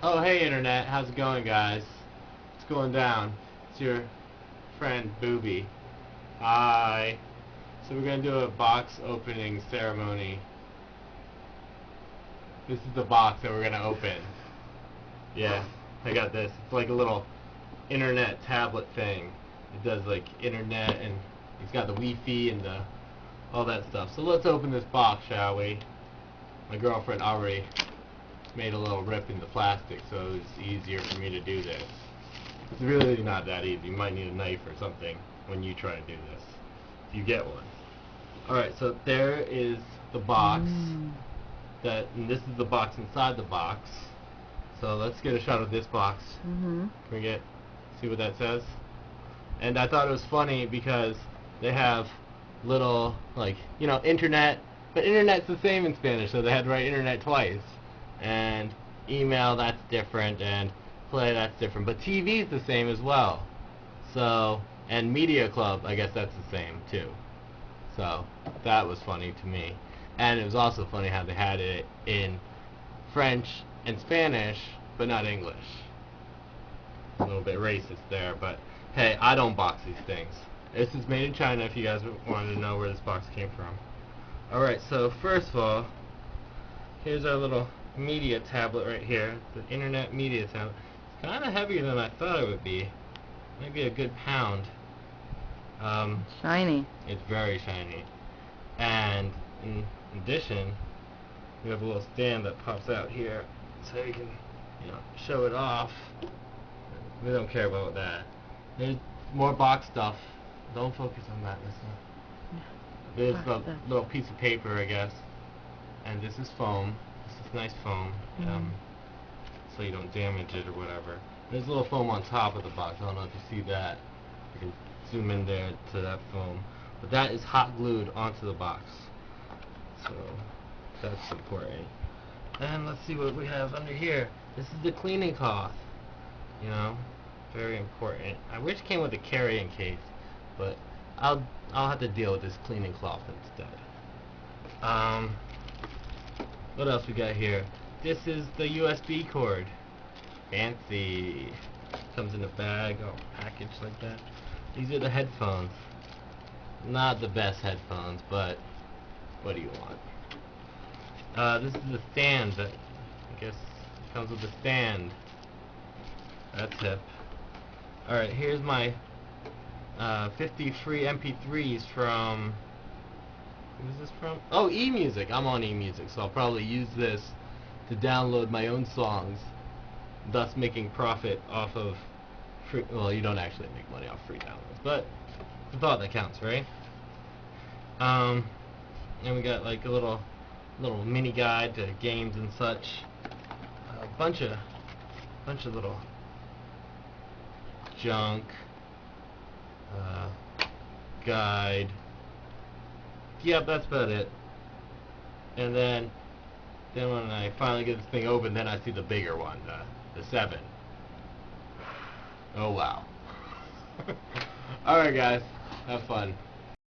Oh, hey Internet, how's it going guys? It's going down. It's your friend Booby. Hi. So we're gonna do a box opening ceremony. This is the box that we're gonna open. Yeah, I got this. It's like a little internet tablet thing. It does like internet and it's got the Wi-Fi and the all that stuff. So let's open this box, shall we? My girlfriend already made a little rip in the plastic, so it's easier for me to do this. It's really not that easy. You might need a knife or something when you try to do this. If you get one. Alright, so there is the box. Mm. That and this is the box inside the box. So let's get a shot of this box. Mm-hmm. Can we get see what that says? And I thought it was funny because they have little like you know internet, but internet's the same in Spanish, so they had to write internet twice. And email that's different, and play that's different, but TV is the same as well. So and media club, I guess that's the same too. So that was funny to me, and it was also funny how they had it in French and Spanish, but not English a little bit racist there, but hey, I don't box these things. This is made in China if you guys wanted to know where this box came from. Alright, so first of all, here's our little media tablet right here, the internet media tablet. It's kind of heavier than I thought it would be. Maybe a good pound. Um, Shiny. it's very shiny. And in addition, we have a little stand that pops out here so you can, you know, show it off. We don't care about that. There's more box stuff. Don't focus on that. Not. There's a little piece of paper, I guess. And this is foam. Is nice foam. Um, so you don't damage it or whatever. There's a little foam on top of the box. I don't know if you see that. You can zoom in there to that foam. But that is hot glued onto the box. So that's important. And let's see what we have under here. This is the cleaning cloth. You know, very important. I wish it came with a carrying case, but I'll I'll have to deal with this cleaning cloth instead. Um, what else we got here? This is the USB cord. Fancy. Comes in a bag, all package like that. These are the headphones. Not the best headphones, but what do you want? Uh, this is the stand that I guess comes with the stand. That's hip. Alright, here's my uh, 50 free MP3s from. Who's this from? Oh, eMusic. I'm on eMusic, so I'll probably use this to download my own songs, thus making profit off of. Free, well, you don't actually make money off free downloads, but the thought that counts, right? Um, and we got like a little, little mini guide to games and such. A bunch of, bunch of little junk, uh, guide. Yep, that's about it. And then, then when I finally get this thing open, then I see the bigger one, the, the seven. Oh wow. Alright guys, have fun.